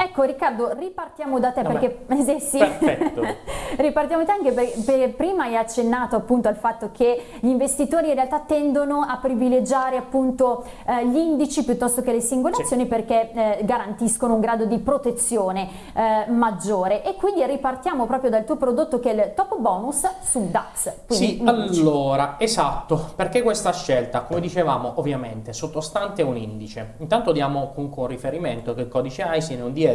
Ecco Riccardo, ripartiamo da te perché eh, sì, Perfetto. ripartiamo da te anche perché per- prima hai accennato appunto al fatto che gli investitori in realtà tendono a privilegiare appunto eh, gli indici piuttosto che le singole Sì. azioni perché eh, garantiscono un grado di protezione eh, maggiore e quindi ripartiamo proprio dal tuo prodotto che è il top bonus sul DAX. Sì, allora, esatto, perché questa scelta, come dicevamo, ovviamente sottostante un indice. Intanto diamo comunque un riferimento che il codice ISIN è un DE000HV8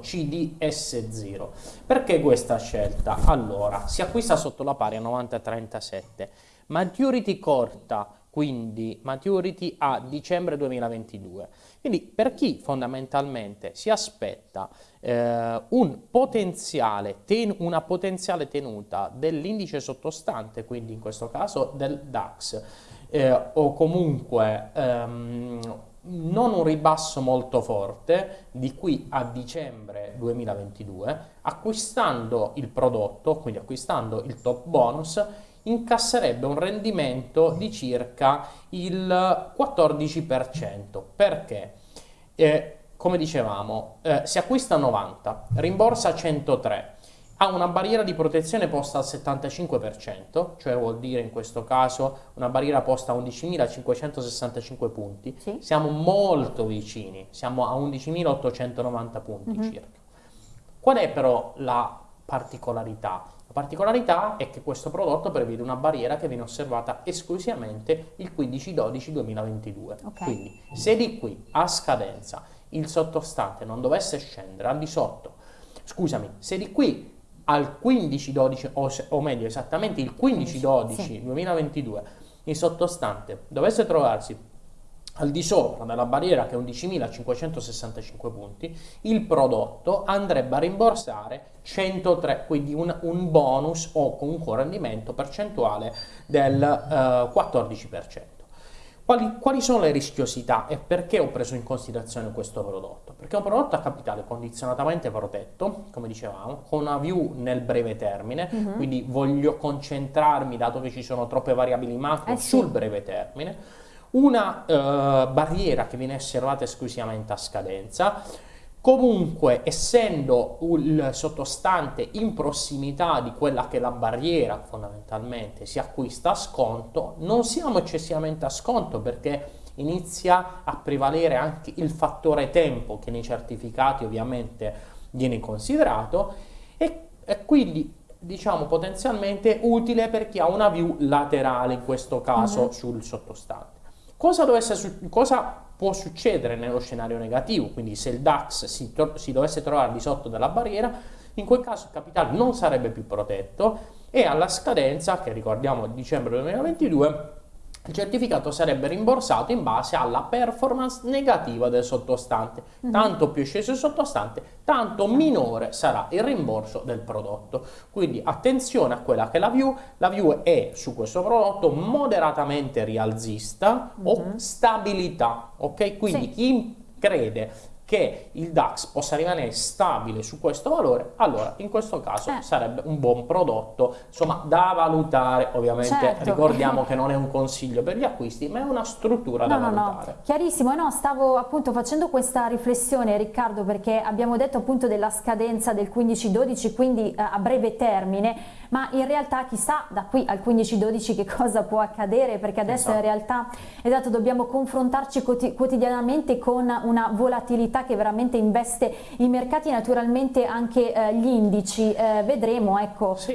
CDS0. Perché questa scelta? Allora, si acquista sotto la pari a 9037, maturity corta, quindi maturity a dicembre 2022. Quindi per chi fondamentalmente si aspetta eh, un potenziale ten- una potenziale tenuta dell'indice sottostante, quindi in questo caso del DAX, eh, o comunque ehm, non un ribasso molto forte di qui a dicembre 2022, acquistando il prodotto, quindi acquistando il top bonus, incasserebbe un rendimento di circa il 14%. Perché? Eh, come dicevamo, eh, si acquista a 90, rimborsa a 103, ha una barriera di protezione posta al 75%, cioè vuol dire in questo caso una barriera posta a 11.565 punti. Sì. Siamo molto vicini, siamo a 11.890 punti Mhm. circa. Qual è però la particolarità? La particolarità è che questo prodotto prevede una barriera che viene osservata esclusivamente il 15-12-2022. Ok. Quindi se di qui a scadenza il sottostante non dovesse scendere al di sotto, scusami, se di qui al 15-12 o, o meglio esattamente il 15-12-2022 il sottostante dovesse trovarsi al di sopra della barriera che è 11.565 punti, il prodotto andrebbe a rimborsare 103, quindi un, un bonus o comunque un rendimento percentuale del eh, 14%. Quali, quali sono le rischiosità e perché ho preso in considerazione questo prodotto? Perché è un prodotto a capitale condizionatamente protetto, come dicevamo, con una view nel breve termine, Mhm. quindi voglio concentrarmi, dato che ci sono troppe variabili macro, Eh sì. sul breve termine una eh, barriera che viene osservata esclusivamente a scadenza. Comunque, essendo il sottostante in prossimità di quella che è la barriera, fondamentalmente si acquista a sconto, non siamo eccessivamente a sconto perché inizia a prevalere anche il fattore tempo che nei certificati ovviamente viene considerato e, e quindi diciamo potenzialmente utile per chi ha una view laterale in questo caso Mhm. sul sottostante. Cosa, dovesse cosa può succedere nello scenario negativo? Quindi se il DAX si, si dovesse trovare di sotto della barriera, in quel caso il capitale non sarebbe più protetto e alla scadenza, che ricordiamo dicembre 2022, il certificato sarebbe rimborsato in base alla performance negativa del sottostante. Mhm. Tanto più è sceso il sottostante, tanto minore sarà il rimborso del prodotto. Quindi attenzione a quella che è la view. La view è su questo prodotto moderatamente rialzista o Mhm. stabilità. Ok? Quindi Sì. chi crede che il DAX possa rimanere stabile su questo valore, allora in questo caso Eh. sarebbe un buon prodotto, insomma, da valutare. Ovviamente Certo. ricordiamo che non è un consiglio per gli acquisti, ma è una struttura da No, no, no, valutare. chiarissimo, no, stavo appunto facendo questa riflessione Riccardo perché abbiamo detto appunto della scadenza del 15-12, quindi eh, a breve termine, ma in realtà chissà da qui al 15-12 che cosa può accadere perché adesso in Esatto. realtà esatto, dobbiamo confrontarci quoti- quotidianamente con una volatilità che veramente investe i mercati, naturalmente anche eh, gli indici, Eh, vedremo ecco Sì.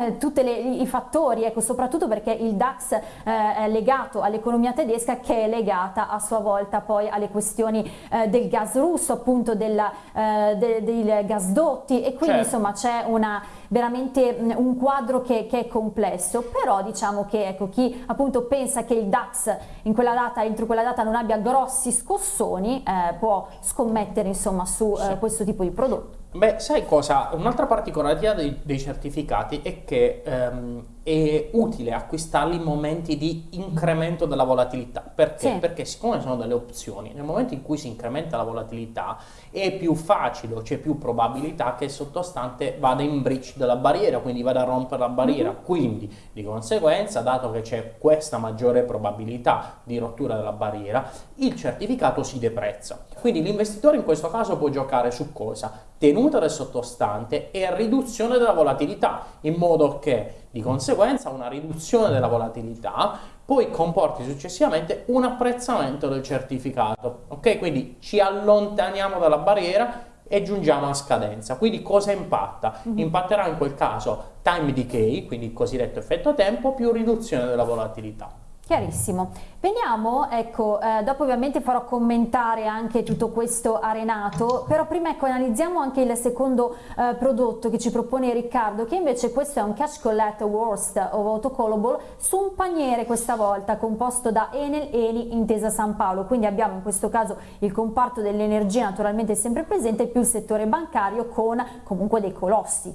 eh, tutti i fattori, ecco, soprattutto perché il DAX eh, è legato all'economia tedesca che è legata a sua volta poi alle questioni eh, del gas russo, appunto della, eh, de- dei gasdotti e quindi Certo. insomma c'è una veramente un quadro che, che è complesso, però diciamo che ecco, chi appunto pensa che il DAX in quella data, entro quella data non abbia grossi scossoni, eh, può scommettere insomma su eh, questo tipo di prodotto. Beh, sai cosa? Un'altra particolarità dei, dei certificati è che ehm, è utile acquistarli in momenti di incremento della volatilità. Perché? Sì. Perché siccome sono delle opzioni, nel momento in cui si incrementa la volatilità è più facile c'è più probabilità che il sottostante vada in breach della barriera, quindi vada a rompere la barriera. Mm-hmm. Quindi, di conseguenza, dato che c'è questa maggiore probabilità di rottura della barriera, il certificato si deprezza. Quindi l'investitore in questo caso può giocare su cosa? Tenuta del sottostante e riduzione della volatilità, in modo che di conseguenza una riduzione della volatilità poi comporti successivamente un apprezzamento del certificato. Ok? Quindi ci allontaniamo dalla barriera e giungiamo a scadenza. Quindi cosa impatta? Mm-hmm. Impatterà in quel caso time decay, quindi il cosiddetto effetto tempo, più riduzione della volatilità. Chiarissimo. Veniamo, ecco, eh, dopo ovviamente farò commentare anche tutto questo a Renato, però prima ecco analizziamo anche il secondo eh, prodotto che ci propone Riccardo, che invece questo è un Cash Collect Worst of Autocallable su un paniere questa volta composto da Enel, Eni, Intesa San Paolo, quindi abbiamo in questo caso il comparto dell'energia naturalmente sempre presente più il settore bancario con comunque dei colossi.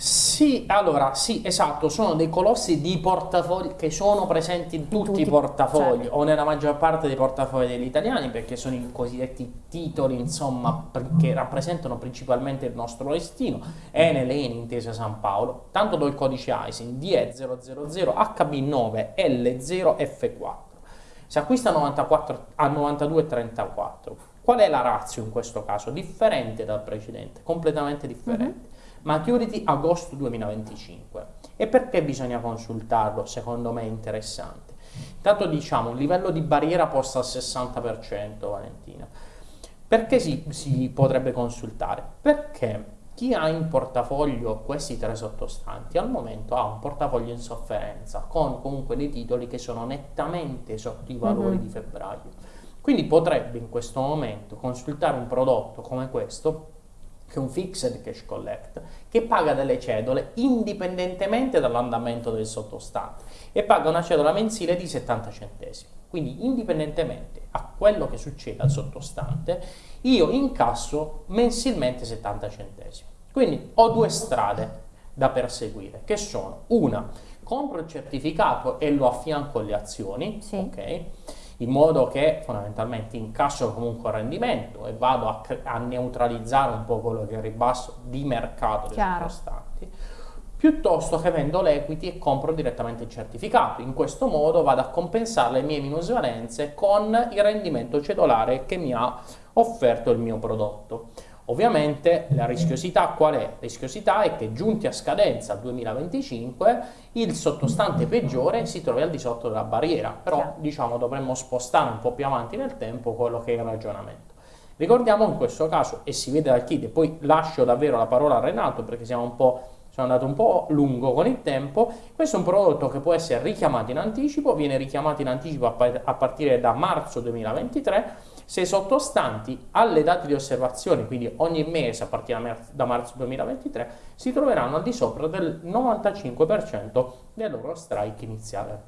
Sì, allora, sì, esatto, sono dei colossi di portafogli che sono presenti in tutti, tutti i portafogli certo. o nella maggior parte dei portafogli degli italiani perché sono i cosiddetti titoli, insomma, che rappresentano principalmente il nostro destino. Enel, Eni, Intesa San Paolo. Tanto do il codice ISIN DE000 HB9L0F4. Si acquista 94, a 92,34. Qual è la razza in questo caso? Differente dal precedente, completamente differente. Mm -hmm Maturity agosto 2025. E perché bisogna consultarlo? Secondo me è interessante. Intanto diciamo un livello di barriera posto al 60%, Valentina. Perché si, si potrebbe consultare? Perché chi ha in portafoglio questi tre sottostanti al momento ha un portafoglio in sofferenza con comunque dei titoli che sono nettamente sotto i valori mm-hmm. di febbraio. Quindi potrebbe in questo momento consultare un prodotto come questo che è un fixed cash collect, che paga delle cedole indipendentemente dall'andamento del sottostante e paga una cedola mensile di 70 centesimi. Quindi indipendentemente a quello che succede al sottostante, io incasso mensilmente 70 centesimi. Quindi ho due strade da perseguire, che sono una, compro il certificato e lo affianco alle azioni, sì. ok? In modo che fondamentalmente incasso comunque il rendimento e vado a, a, neutralizzare un po' quello che è il ribasso di mercato dei costanti, piuttosto che vendo l'equity e compro direttamente il certificato. In questo modo vado a compensare le mie minusvalenze con il rendimento cedolare che mi ha offerto il mio prodotto. Ovviamente la rischiosità qual è? La rischiosità è che giunti a scadenza al 2025 il sottostante peggiore si trovi al di sotto della barriera, però diciamo dovremmo spostare un po' più avanti nel tempo quello che è il ragionamento. Ricordiamo in questo caso, e si vede dal kit, e poi lascio davvero la parola a Renato perché siamo un po' sono andato un po' lungo con il tempo, questo è un prodotto che può essere richiamato in anticipo, viene richiamato in anticipo a partire da marzo 2023 se sottostanti alle date di osservazione, quindi ogni mese a partire da marzo 2023, si troveranno al di sopra del 95% del loro strike iniziale.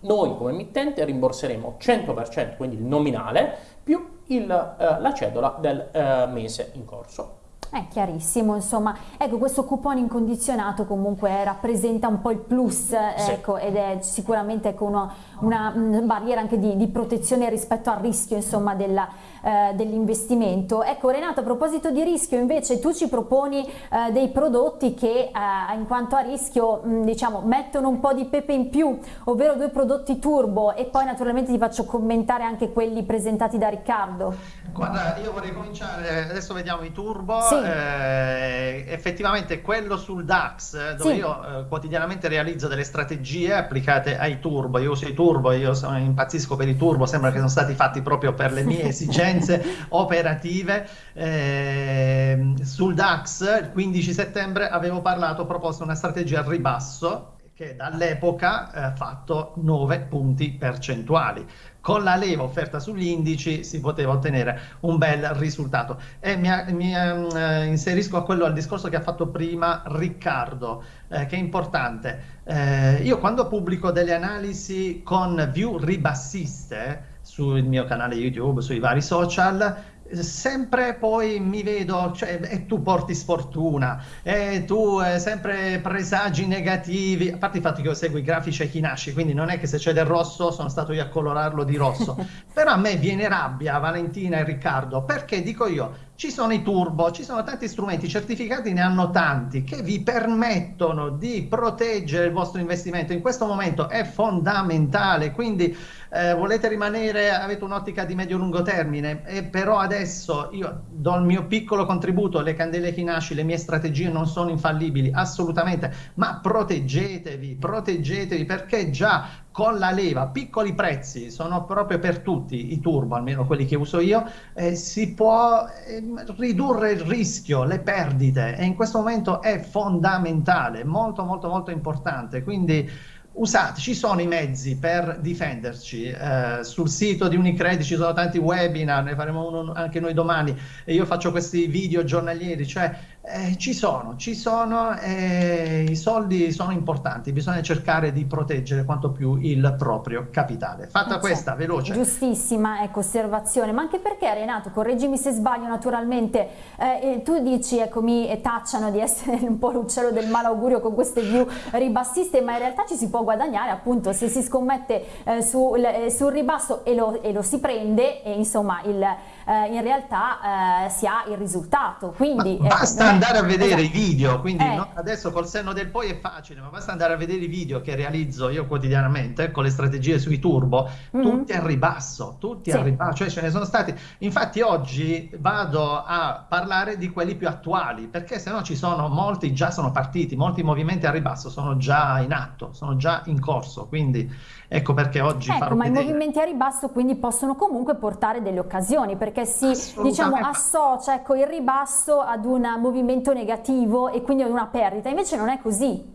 Noi come emittente rimborseremo 100%, quindi il nominale, più il, eh, la cedola del eh, mese in corso. È chiarissimo, insomma, ecco questo coupon incondizionato comunque rappresenta un po' il plus ecco, sì. ed è sicuramente ecco, una, una, barriera anche di, di, protezione rispetto al rischio insomma della, eh, dell'investimento. Ecco Renato, a proposito di rischio invece tu ci proponi eh, dei prodotti che eh, in quanto a rischio mh, diciamo mettono un po' di pepe in più, ovvero due prodotti turbo e poi naturalmente ti faccio commentare anche quelli presentati da Riccardo. Guarda, io vorrei cominciare, adesso vediamo i turbo, sì. eh, effettivamente quello sul DAX dove sì. io eh, quotidianamente realizzo delle strategie applicate ai turbo, io uso i turbo, io sono, impazzisco per i turbo, sembra che sono stati fatti proprio per le mie esigenze esigenze operative. Eh, sul DAX il 15 settembre avevo parlato, ho proposto una strategia al ribasso che dall'epoca ha eh, fatto 9 punti percentuali. Con la leva offerta sugli indici si poteva ottenere un bel risultato. E mi, mi eh, inserisco a quello al discorso che ha fatto prima Riccardo, eh, che è importante. Eh, io quando pubblico delle analisi con view ribassiste, sul mio canale YouTube, sui vari social, sempre poi mi vedo, cioè, e tu porti sfortuna, e tu eh, sempre presagi negativi, a parte il fatto che io seguo i grafici ai Kinashi, quindi non è che se c'è del rosso sono stato io a colorarlo di rosso, però a me viene rabbia Valentina e Riccardo, perché dico io, ci sono i turbo, ci sono tanti strumenti certificati, ne hanno tanti che vi permettono di proteggere il vostro investimento. In questo momento è fondamentale, quindi eh, volete rimanere, avete un'ottica di medio-lungo termine, e però adesso io do il mio piccolo contributo, le candele Hinashi, le mie strategie non sono infallibili, assolutamente, ma proteggetevi, proteggetevi perché già con la leva, piccoli prezzi, sono proprio per tutti i turbo, almeno quelli che uso io, eh, si può eh, ridurre il rischio, le perdite e in questo momento è fondamentale, molto molto molto importante, quindi usate, ci sono i mezzi per difenderci, eh, sul sito di Unicredit ci sono tanti webinar, ne faremo uno anche noi domani e io faccio questi video giornalieri, cioè eh, ci sono, ci sono e i soldi sono importanti, bisogna cercare di proteggere quanto più il proprio capitale. Fatta eh questa, certo. veloce. Giustissima ecco, osservazione, ma anche perché Renato, correggimi se sbaglio naturalmente, eh, tu dici, ecco, mi tacciano di essere un po' l'uccello del malaugurio con queste view ribassiste, ma in realtà ci si può guadagnare appunto se si scommette eh, sul, eh, sul, ribasso e lo, e lo, si prende e insomma il, eh, in realtà si ha il risultato. Quindi, basta andare a vedere esatto. i video, quindi eh. no, adesso col senno del poi è facile, ma basta andare a vedere i video che realizzo io quotidianamente con le strategie sui turbo, mm -hmm. tutti a ribasso, tutti sì. a ribasso, cioè ce ne sono stati. Infatti oggi vado a parlare di quelli più attuali, perché se no ci sono molti già sono partiti, molti movimenti a ribasso sono già in atto, sono già in corso, quindi ecco perché oggi ecco, farò ma vedere. i movimenti a ribasso quindi possono comunque portare delle occasioni, perché si diciamo associa ecco, il ribasso ad un movimento negativo e quindi una perdita, invece non è così.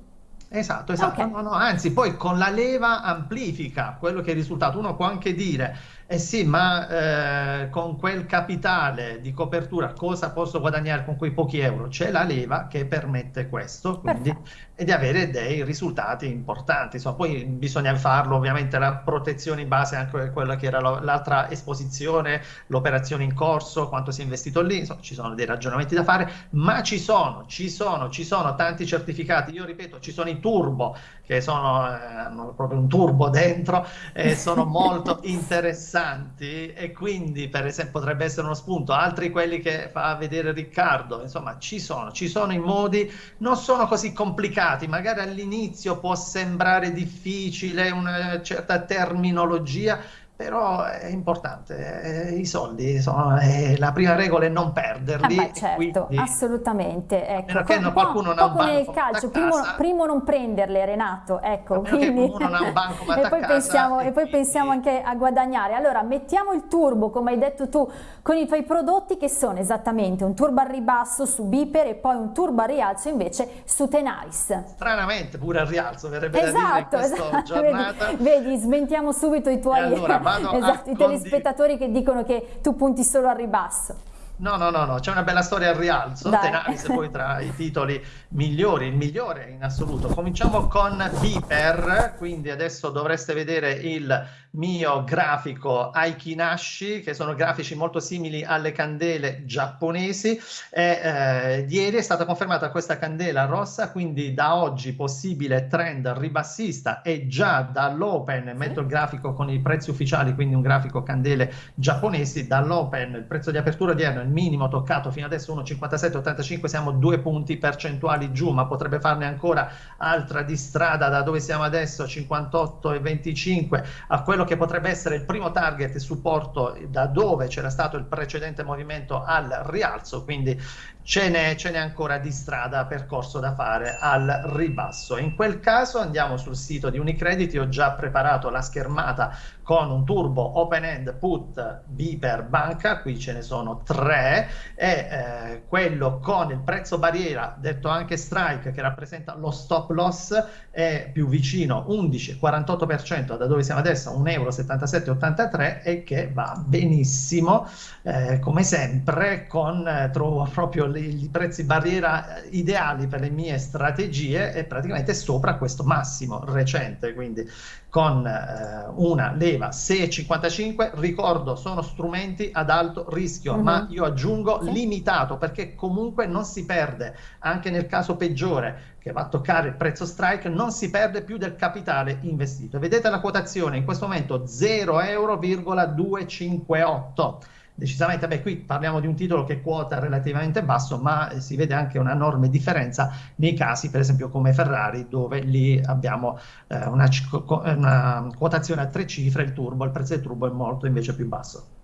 Esatto, esatto, okay. no, no, anzi poi con la leva amplifica quello che è il risultato, uno può anche dire eh sì, ma eh, con quel capitale di copertura cosa posso guadagnare con quei pochi euro? C'è la leva che permette questo, quindi, e di avere dei risultati importanti. Insomma, poi bisogna farlo, ovviamente la protezione in base anche a quella che era l'altra esposizione, l'operazione in corso, quanto si è investito lì, insomma, ci sono dei ragionamenti da fare, ma ci sono, ci sono, ci sono tanti certificati. Io ripeto, ci sono i turbo, che sono, eh, hanno proprio un turbo dentro, e sono molto interessanti interessanti e quindi per esempio potrebbe essere uno spunto, altri quelli che fa vedere Riccardo, insomma ci sono, ci sono i modi, non sono così complicati, magari all'inizio può sembrare difficile una certa terminologia, però è importante, eh, i soldi sono, la prima regola è non perderli. Ah beh, certo, assolutamente. Ecco, perché no, qualcuno non ha un banco nel calcio, primo, primo, non prenderle Renato, ecco, quindi... e, poi pensiamo, e, e poi pensiamo anche a guadagnare. Allora, mettiamo il turbo, come hai detto tu, con i tuoi prodotti che sono esattamente un turbo al ribasso su Biper e poi un turbo al rialzo invece su Tenaris. Stranamente pure al rialzo, verrebbe esatto, da dire in esatto, esatto. giornata. Vedi, vedi, smentiamo subito i tuoi... Allora, vado esatto, i telespettatori che dicono che tu punti solo al ribasso. No, no, no, no, c'è una bella storia al rialzo, Dai. Tenaris poi tra i titoli migliori, il migliore in assoluto. Cominciamo con Viper, quindi adesso dovreste vedere il mio grafico Aikinashi, che sono grafici molto simili alle candele giapponesi. E, eh, ieri è stata confermata questa candela rossa, quindi da oggi possibile trend ribassista e già dall'open, metto il grafico con i prezzi ufficiali, quindi un grafico candele giapponesi, dall'open il prezzo di apertura odierno, il minimo toccato fino adesso 1,5785, siamo due punti percentuali giù, ma potrebbe farne ancora altra di strada da dove siamo adesso, 58,25 a quello quello che potrebbe essere il primo target e supporto da dove c'era stato il precedente movimento al rialzo, quindi ce n'è, ce n'è ancora di strada percorso da fare al ribasso. In quel caso andiamo sul sito di Unicredit, ho già preparato la schermata con un turbo open end put B per banca, qui ce ne sono tre, e eh, quello con il prezzo barriera, detto anche strike, che rappresenta lo stop loss, è più vicino 11,48% da dove siamo adesso, 1,7783 euro e che va benissimo, eh, come sempre, con eh, trovo proprio i prezzi barriera ideali per le mie strategie è praticamente sopra questo massimo recente, quindi con eh, una leva chiedeva 6,55, ricordo sono strumenti ad alto rischio, uh-huh. ma io aggiungo sì. limitato perché comunque non si perde, anche nel caso peggiore che va a toccare il prezzo strike, non si perde più del capitale investito. Vedete la quotazione in questo momento 0,258 decisamente, beh, qui parliamo di un titolo che quota relativamente basso, ma si vede anche una enorme differenza nei casi, per esempio, come Ferrari, dove lì abbiamo eh, una, una quotazione a tre cifre, il turbo, il prezzo del turbo è molto invece più basso.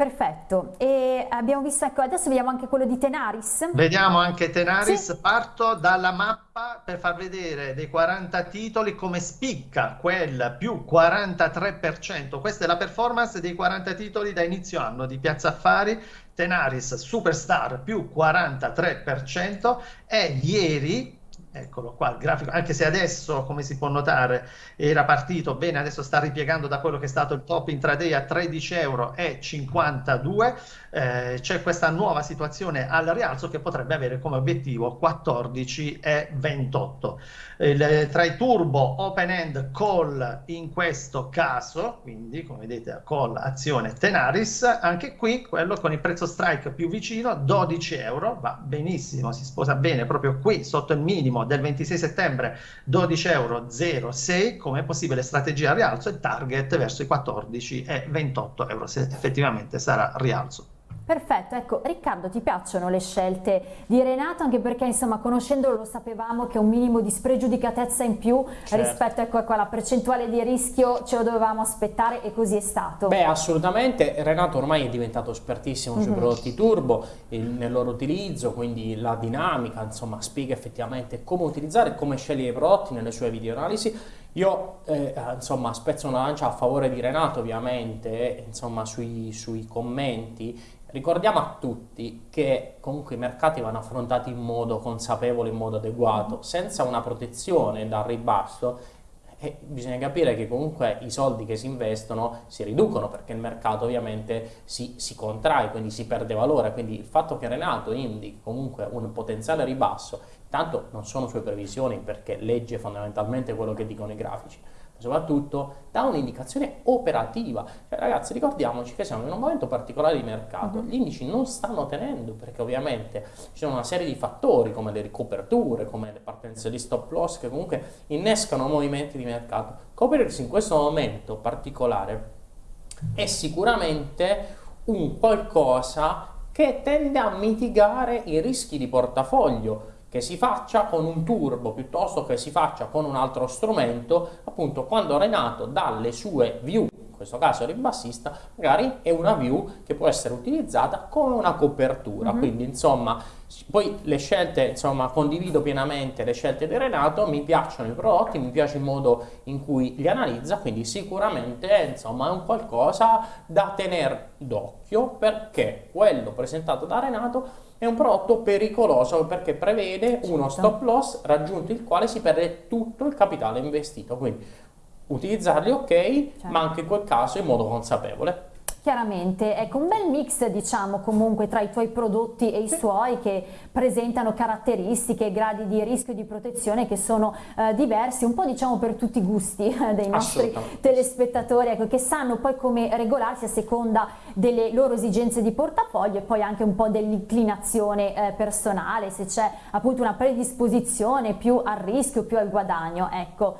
Perfetto, e abbiamo visto, ecco, adesso vediamo anche quello di Tenaris. Vediamo anche Tenaris, sì. parto dalla mappa per far vedere dei 40 titoli come spicca quel più 43%. Questa è la performance dei 40 titoli da inizio anno di Piazza Affari. Tenaris Superstar più 43% e ieri Eccolo qua il grafico, anche se adesso, come si può notare, era partito bene, adesso sta ripiegando da quello che è stato il top intraday a 13,52 euro. Eh, c'è questa nuova situazione al rialzo che potrebbe avere come obiettivo 14,28. Il, tra i turbo open end call in questo caso, quindi come vedete call azione Tenaris, anche qui quello con il prezzo strike più vicino, 12 euro, va benissimo, si sposa bene proprio qui sotto il minimo minimo del 26 settembre 12,06 euro come possibile strategia rialzo e target verso i 14,28 euro se effettivamente sarà rialzo. Perfetto, ecco Riccardo ti piacciono le scelte di Renato anche perché insomma conoscendolo lo sapevamo che un minimo di spregiudicatezza in più certo. rispetto ecco, a quella percentuale di rischio ce lo dovevamo aspettare e così è stato. Beh assolutamente, Renato ormai è diventato espertissimo mm -hmm. sui mhm. prodotti turbo, il, nel loro utilizzo, quindi la dinamica, insomma spiega effettivamente come utilizzare come scegliere i prodotti nelle sue video analisi. Io eh, insomma spezzo una lancia a favore di Renato ovviamente, insomma sui, sui commenti Ricordiamo a tutti che comunque i mercati vanno affrontati in modo consapevole, in modo adeguato, senza una protezione dal ribasso. E bisogna capire che comunque i soldi che si investono si riducono perché il mercato ovviamente si, si, contrae, quindi si perde valore, quindi il fatto che Renato indichi comunque un potenziale ribasso, tanto non sono sue previsioni perché legge fondamentalmente quello che dicono i grafici, soprattutto dà un'indicazione operativa. Cioè, ragazzi, ricordiamoci che siamo in un momento particolare di mercato, uh mhm. -huh. gli indici non stanno tenendo perché ovviamente ci sono una serie di fattori come le ricoperture, come le partenze di stop loss che comunque innescano movimenti di mercato. Coprirsi in questo momento particolare è sicuramente un qualcosa che tende a mitigare i rischi di portafoglio che si faccia con un turbo piuttosto che si faccia con un altro strumento, appunto quando Renato dalle sue view, in questo caso ribassista, magari è una view che può essere utilizzata come una copertura, mm -hmm. quindi insomma poi le scelte, insomma, condivido pienamente le scelte di Renato, mi piacciono i prodotti, mi piace il modo in cui li analizza, quindi sicuramente, insomma, è un qualcosa da tenere d'occhio perché quello presentato da Renato è un prodotto pericoloso perché prevede uno certo. stop loss raggiunto il quale si perde tutto il capitale investito, quindi utilizzarli ok, certo. ma anche in quel caso in modo consapevole. Chiaramente, ecco un bel mix diciamo comunque tra i tuoi prodotti e i suoi che presentano caratteristiche e gradi di rischio e di protezione che sono eh, diversi, un po' diciamo per tutti i gusti eh, dei nostri telespettatori, ecco, che sanno poi come regolarsi a seconda delle loro esigenze di portafoglio e poi anche un po' dell'inclinazione eh, personale, se c'è appunto una predisposizione più al rischio, più al guadagno, ecco.